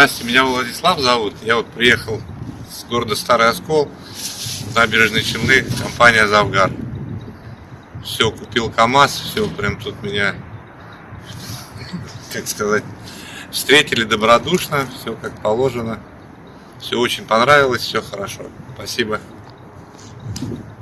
Здравствуйте, меня Владислав зовут. Я вот приехал с города Старый Оскол, набережной Челны, компания Завгар. Все, купил КАМАЗ, все, прям тут меня, как сказать, встретили добродушно, все как положено. Все очень понравилось, все хорошо. Спасибо.